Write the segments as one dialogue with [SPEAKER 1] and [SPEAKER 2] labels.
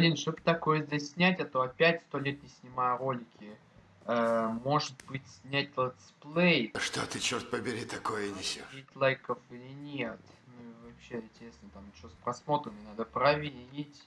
[SPEAKER 1] Блин, чтобы такое здесь снять, а то опять сто лет не снимаю ролики. Э, может быть, снять летсплей.
[SPEAKER 2] Что ты, черт побери, такое несешь?
[SPEAKER 1] лайков или нет. Ну, вообще, интересно, там что с просмотрами надо проверить.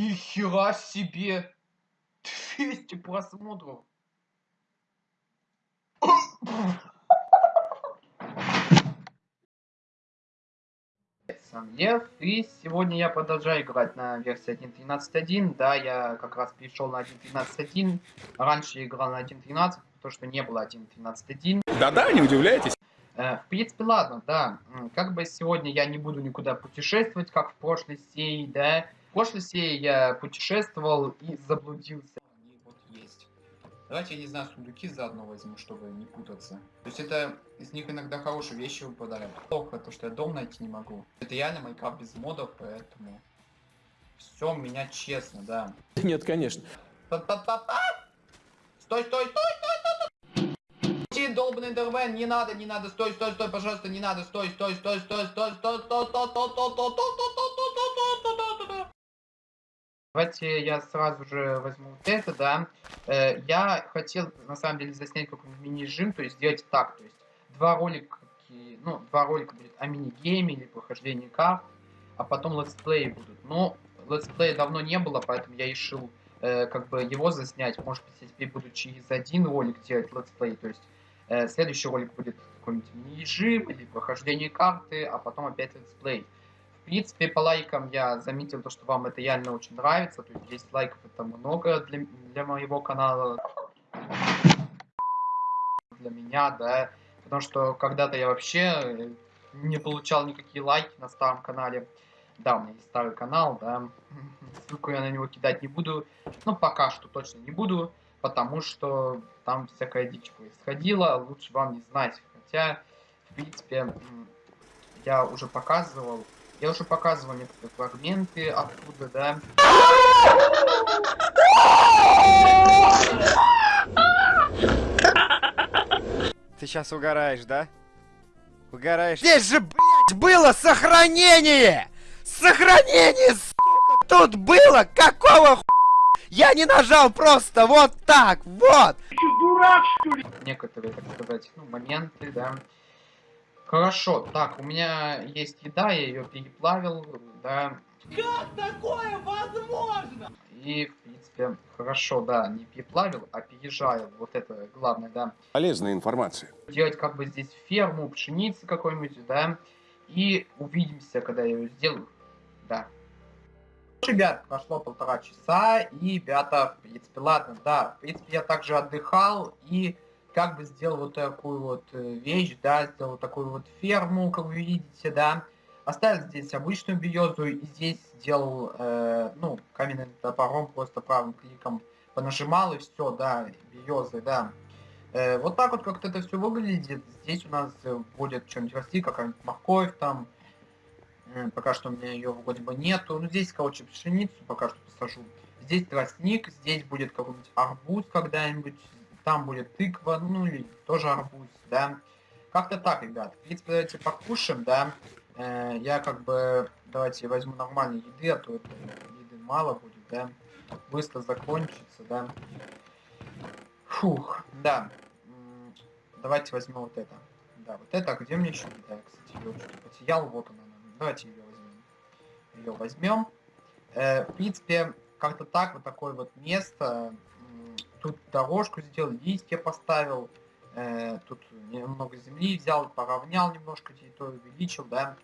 [SPEAKER 1] Нихера себе! 200 просмотров! Лев, и сегодня я продолжаю играть на версии 1.13.1. Да, я как раз перешел на 1.13.1. Раньше играл на 1.13, потому что не было 1.13.1.
[SPEAKER 3] Да-да, не удивляйтесь.
[SPEAKER 1] Э, в принципе, ладно, да. Как бы сегодня я не буду никуда путешествовать, как в прошлой серии, да. В прошлой серии я путешествовал и заблудился. Они вот есть. Давайте, я не знаю, сундуки заодно возьму, чтобы не путаться. То есть это из них иногда хорошие вещи выпадают. Плохо то, что я дом найти не могу. Это реально Майнкрафт без модов, поэтому... Все у меня честно, да.
[SPEAKER 3] Нет, конечно.
[SPEAKER 1] Стой, стой, стой, стой, стой, стой! долбанный Дервен, не надо, не надо, стой, стой, стой, пожалуйста, не надо, стой, стой, стой, стой, стой, стой, стой, стой, стой, стой, стой, стой, стой, Давайте я сразу же возьму вот это, да. Э, я хотел, на самом деле, заснять какой-нибудь мини-режим, то есть сделать так, то есть два ролика, ну, два ролика будет о мини-game е или прохождении карт, а потом летсплеи будут. Но летсплея давно не было, поэтому я решил э, как бы его заснять. Может быть, я теперь буду через один ролик делать летсплей, то есть э, следующий ролик будет какой-нибудь мини-режим или прохождение карты, а потом опять летсплей. В принципе, по лайкам я заметил то, что вам это реально очень нравится. То есть 10 лайков это много для, для моего канала. Для меня, да. Потому что когда-то я вообще не получал никакие лайки на старом канале. Да, у меня есть старый канал, да. Ссылку я на него кидать не буду. Ну, пока что точно не буду. Потому что там всякая дичь происходила. Лучше вам не знать. Хотя, в принципе, я уже показывал я уже показывал некоторые фрагменты оттуда, да.
[SPEAKER 4] Ты сейчас угораешь, да? Угораешь. Здесь же, блядь, было сохранение! Сохранение, сука, тут было! Какого ху... Я не нажал просто вот так, вот!
[SPEAKER 1] Ты дурак, что ли? Некоторые, так сказать, ну, моменты, да. Хорошо, так, у меня есть еда, я ее переплавил, да.
[SPEAKER 5] Как такое возможно?
[SPEAKER 1] И, в принципе, хорошо, да, не переплавил, а переезжаю, вот это главное, да.
[SPEAKER 3] Полезная информация.
[SPEAKER 1] Делать как бы здесь ферму, пшеницы какой-нибудь, да, и увидимся, когда я ее сделаю, да. Ребят, прошло полтора часа, и, ребята, в принципе, ладно, да, в принципе, я также отдыхал, и как бы сделал вот такую вот э, вещь, да, сделал такую вот ферму, как вы видите, да. Оставил здесь обычную биозу и здесь сделал, э, ну, каменным топором, просто правым кликом понажимал и все, да, биозы, да. Э, вот так вот как-то это все выглядит. Здесь у нас будет что-нибудь расти, какая-нибудь морковь там. Э, пока что у меня ее вроде бы нету. Ну, здесь, короче, пшеницу пока что посажу. Здесь тростник, здесь будет какой-нибудь арбуз когда-нибудь там будет тыква, ну или тоже арбуз, да. Как-то так, ребят. В принципе, давайте покушаем, да. Э, я как бы, давайте возьму нормальной еды, а то это еды мало будет, да. Быстро закончится, да. Фух, да. Давайте возьмем вот это. Да, вот это, где мне еще еда? Кстати, ее что-то потерял, вот она. Давайте ее возьмем. Ее возьмем. Э, в принципе, как-то так, вот такое вот место тут дорожку сделал, листья поставил, э, тут немного земли взял, поравнял немножко территорию, увеличил, да.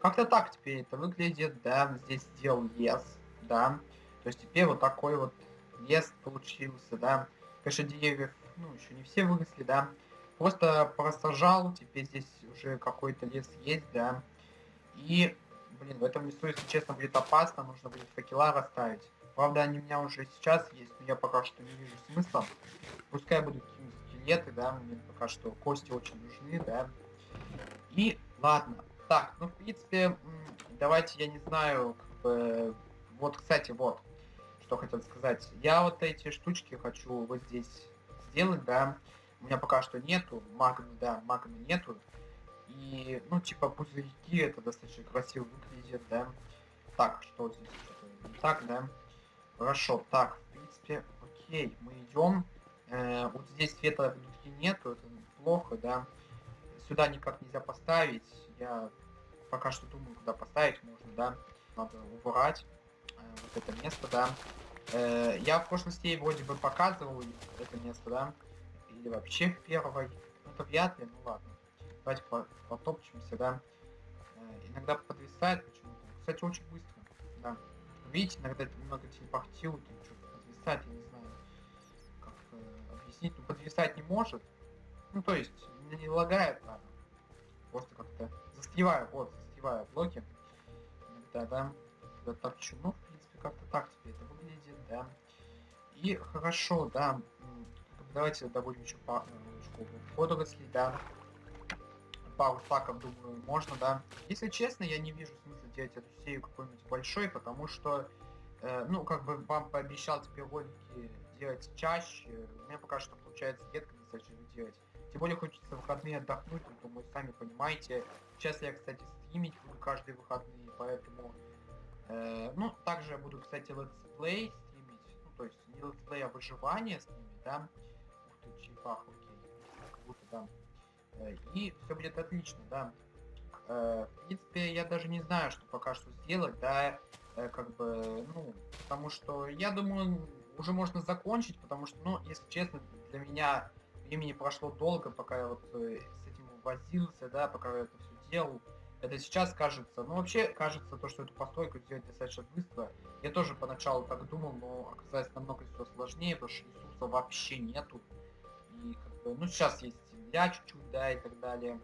[SPEAKER 1] Как-то так теперь это выглядит, да, здесь сделал лес, да. То есть теперь вот такой вот лес получился, да. Конечно, деревьев, ну, еще не все выросли, да. Просто просажал, теперь здесь уже какой-то лес есть, да. И, блин, в этом лесу, если честно, будет опасно, нужно будет факела расставить. Правда, они у меня уже сейчас есть, но я пока что не вижу смысла. Пускай будут какие-нибудь скелеты, да, мне пока что кости очень нужны, да. И ладно. Так, ну, в принципе, давайте, я не знаю, как бы, Вот, кстати, вот, что хотел сказать. Я вот эти штучки хочу вот здесь сделать, да. У меня пока что нету, магмы, да, магмы нету. И, ну, типа, пузырьки, это достаточно красиво выглядит, да. Так, что здесь что-то не так, да. Хорошо, так, в принципе, окей, мы идем. Э, вот здесь света внутри нету, это плохо, да. Сюда никак нельзя поставить. Я пока что думаю, куда поставить можно, да. Надо убрать э, вот это место, да. Э, я в прошлой серии вроде бы показывал это место, да. Или вообще в первой. Ну, это вряд ли, ну ладно. Давайте по потопчемся, да. Э, иногда подвисает почему-то. Кстати, очень быстро, да. Видите, иногда немного телепортирует, и что-то подвисает, я не знаю, как э, объяснить. Ну, подвисать не может. Ну, то есть, не лагает, а просто как-то застреваю, вот, застреваю в блоке. Иногда, да, когда торчу. Ну, в принципе, как-то так теперь это выглядит, да. И хорошо, да, давайте добудем еще пару водорослей, да. Пару стаков, думаю, можно, да. Если честно, я не вижу смысла делать эту серию какой-нибудь большой, потому что, э, ну, как бы вам пообещал теперь ролики делать чаще. У меня пока что получается редко достаточно делать. Тем более хочется выходные отдохнуть, ну, думаю, сами понимаете. Сейчас я, кстати, стримить буду каждые выходные, поэтому... Э, ну, также я буду, кстати, летсплей стримить. Ну, то есть не летсплей, а выживание стримить, да. Ух ты, черепах, окей. Как будто, да. Э, и все будет отлично, да. Э, в принципе, я даже не знаю, что пока что сделать, да. Э, как бы, ну, потому что, я думаю, уже можно закончить, потому что, ну, если честно, для меня времени прошло долго, пока я вот с этим возился, да, пока я это все делал. Это сейчас кажется, ну вообще кажется то, что эту постройку сделать достаточно быстро. Я тоже поначалу так думал, но оказалось намного все сложнее, потому что ресурсов вообще нету. И как бы, ну сейчас есть земля чуть-чуть, да, и так далее.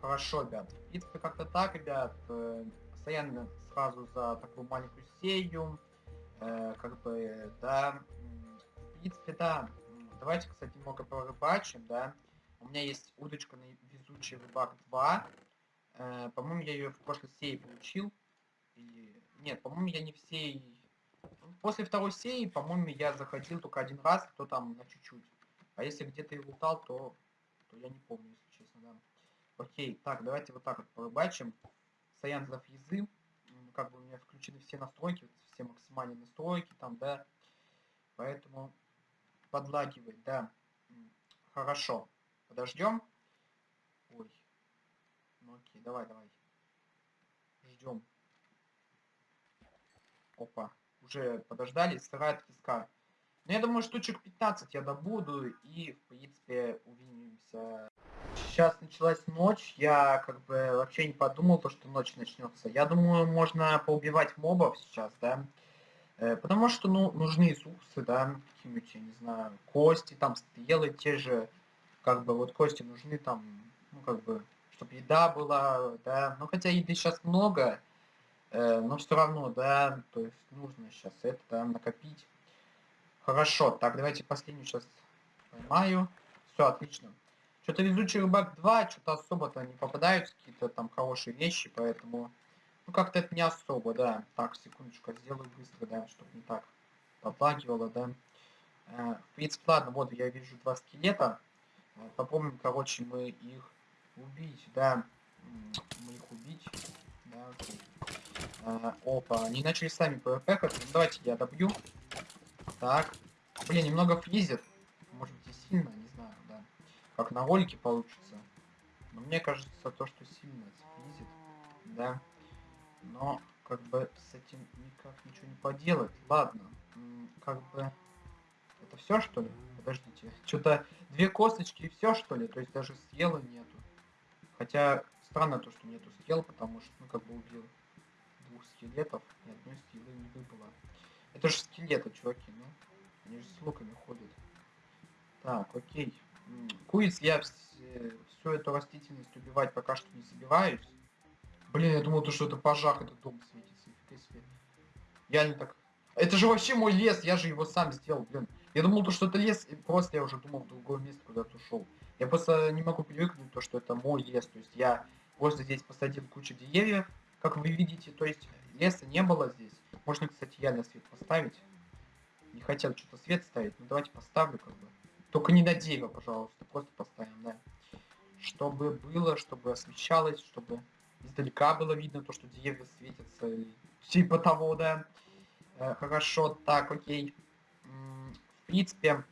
[SPEAKER 1] Хорошо, ребят. В принципе, как-то так, ребят. Э, постоянно сразу за такую маленькую серию. Э, как бы, да. В принципе, да. Давайте, кстати, немного порыбачим, да. У меня есть удочка на везучий рыбак 2. Э, по-моему, я ее в прошлой серии получил. И... Нет, по-моему, я не все... После второй серии, по-моему, я заходил только один раз, то там на чуть-чуть. А если где-то и лутал, то... то я не помню, если честно, да. Окей, так, давайте вот так вот порыбачим. Саян за физы. Как бы у меня включены все настройки, все максимальные настройки там, да. Поэтому подлагивает, да. Хорошо. Подождем. Ой. Ну окей, давай, давай. Ждем. Опа. Уже подождали, сырает киска. Ну, я думаю, штучек 15 я добуду, и, в принципе, увидимся. Сейчас началась ночь, я как бы вообще не подумал, то, что ночь начнется. Я думаю, можно поубивать мобов сейчас, да. Э, потому что, ну, нужны ресурсы, да, какие-нибудь, я не знаю, кости, там, стрелы те же, как бы, вот кости нужны там, ну, как бы, чтобы еда была, да, ну, хотя еды сейчас много, э, но все равно, да, то есть нужно сейчас это, да, накопить. Хорошо, так, давайте последнюю сейчас поймаю. Все, отлично. Что-то везучий рыбак 2, что-то особо-то не попадаются какие-то там хорошие вещи, поэтому ну, как-то это не особо, да. Так, секундочку, сделаю быстро, да, чтобы не так подлагивало, да. Э, в принципе, ладно, вот я вижу два скелета. Э, попробуем, короче, мы их убить, да. Мы их убить. Да. Э, опа, они начали сами PvP ну, давайте я добью. Так. Блин, немного фризит. Может быть и сильно, не знаю, да. Как на ролике получится. Но мне кажется, то, что сильно фризит. Да но как бы с этим никак ничего не поделать. Ладно, как бы это все что ли? Подождите, что-то две косточки и все что ли? То есть даже съела нету. Хотя странно то, что нету съел, потому что ну как бы убил двух скелетов, ни одной силы не выбыло. Это же скелеты, чуваки, ну. Они же с луками ходят. Так, окей. Куриц я всю эту растительность убивать пока что не собираюсь. Блин, я думал, то, что это пожар, этот дом светится. Себе. Я не так... Это же вообще мой лес, я же его сам сделал, блин. Я думал, то, что это лес, и просто я уже думал в другое место куда-то ушел. Я просто не могу привыкнуть то, что это мой лес. То есть я просто здесь посадил кучу деревьев, как вы видите. То есть леса не было здесь. Можно, кстати, реально свет поставить. Не хотел что-то свет ставить, но давайте поставлю как бы. Только не на дерево, пожалуйста, просто поставим, да. Чтобы было, чтобы освещалось, чтобы издалека было видно то, что деревья светятся, или типа того, да. Э, хорошо, так, окей. В принципе,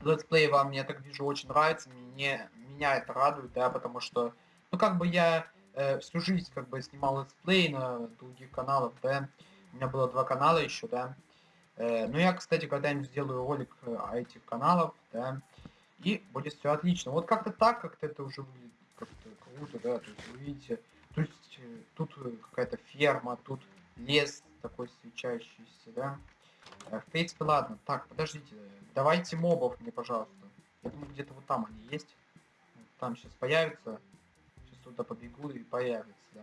[SPEAKER 1] летсплей вам, я так вижу, очень нравится. Мне, меня это радует, да, потому что, ну, как бы я э, всю жизнь, как бы, снимал let's play на других каналах, да. У меня было два канала еще, да. Э, ну, я, кстати, когда-нибудь сделаю ролик э, о этих каналах, да. И будет все отлично. Вот как-то так, как-то это уже выглядит как-то круто, да. То есть, вы видите, то есть, э, тут какая-то ферма, тут лес такой свечающийся, да. В принципе, ладно. Так, подождите. Давайте мобов мне, пожалуйста. Я думаю, где-то вот там они есть. Там сейчас появится. Туда побегу и появится, да.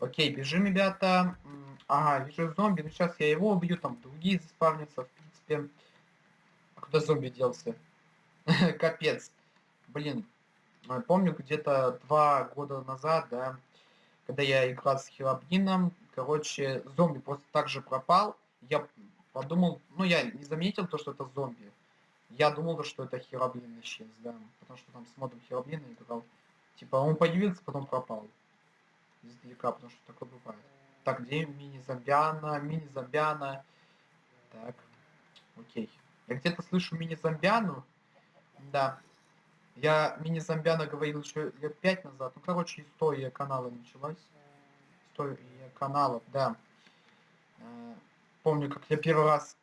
[SPEAKER 1] Окей, бежим, ребята. Ага, вижу зомби. Ну, сейчас я его убью, там другие заспавнятся, в принципе. А куда зомби делся? Капец. Блин. э, Помню, где-то два года назад, да, когда я играл с Хилобнином, короче, зомби просто так же пропал. Я подумал, ну, я не заметил то, что это зомби. Я думал, что это Хероблин исчез, да, потому что там с модом Хероблина играл. Типа, он появился, потом пропал. Издалека, потому что такое бывает. Так, где мини-зомбиана, мини-зомбиана. Так, окей. Я где-то слышу мини-зомбиану. Да. Я мини-зомбиана говорил еще лет пять назад. Ну, короче, история канала началась. История каналов, да. Э, Помню, как я первый раз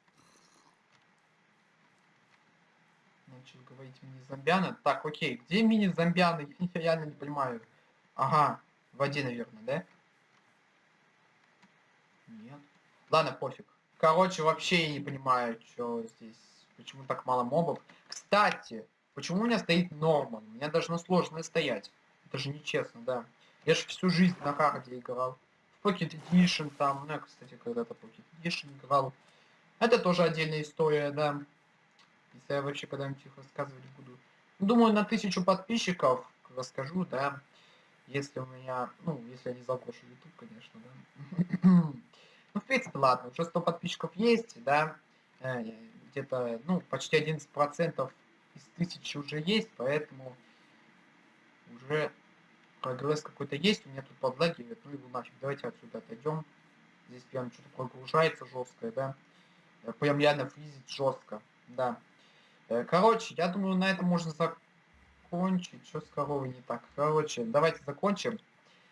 [SPEAKER 1] начал говорить мини-зомбиана. Так, окей, где мини-зомбианы? Я реально не понимаю. Ага, в воде, наверное, да? Нет. Ладно, пофиг. Короче, вообще я не понимаю, что здесь, почему так мало мобов. Кстати, почему у меня стоит Норман? У меня должно сложно стоять. Это же нечестно, да. Я же всю жизнь на харде играл. В Pocket Edition там, ну я, кстати, когда-то Pocket Edition играл. Это тоже отдельная история, да. Если я вообще когда-нибудь их рассказывать буду. Ну, Думаю, на тысячу подписчиков расскажу, да. Если у меня, ну, если я не заглошу YouTube, конечно, да. Ну, в принципе, ладно, уже 100 подписчиков есть, да. Э, Где-то, ну, почти 11% из тысячи уже есть, поэтому уже прогресс какой-то есть. У меня тут подлагивает, ну его нафиг. Давайте отсюда отойдем. Здесь прям что-то прогружается жесткое, да. Э, Прям реально фризит жестко, да. Э, Короче, я думаю, на этом можно закончить. Что с коровой не так? Короче, давайте закончим.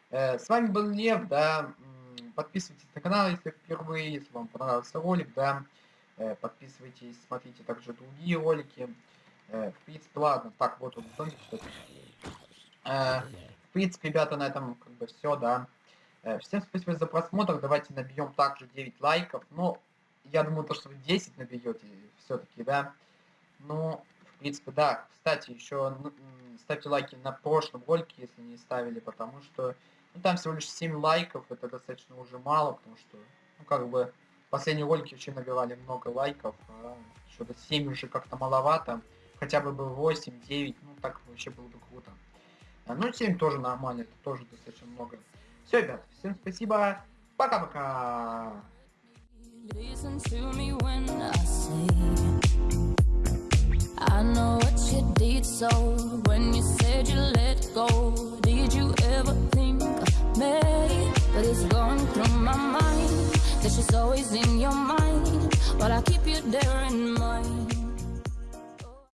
[SPEAKER 1] Э, С вами был Лев, да. Подписывайтесь на канал, если впервые, если вам понравился ролик, да. Э, Подписывайтесь, смотрите также другие ролики. В принципе, ладно. Так, вот он, зомби. Э, В принципе, ребята, на этом как бы все, да. Всем спасибо за просмотр. Давайте набьем также 9 лайков. Но я думаю, то, что вы 10 наберете все-таки, да. Ну, в принципе, да. Кстати, еще ставьте лайки на прошлом ролике, если не ставили, потому что ну, там всего лишь 7 лайков, это достаточно уже мало, потому что, ну, как бы, последние ролики вообще набирали много лайков, а что-то 7 уже как-то маловато, хотя бы бы 8, 9, ну, так вообще было бы круто. А, Ну, 7 тоже нормально, это тоже достаточно много. Все, ребят, всем спасибо, пока-пока!
[SPEAKER 6] Listen to me when I say I know what you did so when you said you let go. Did you ever think of me? But it's going through my mind that she's always in your mind. while I keep you there in mind.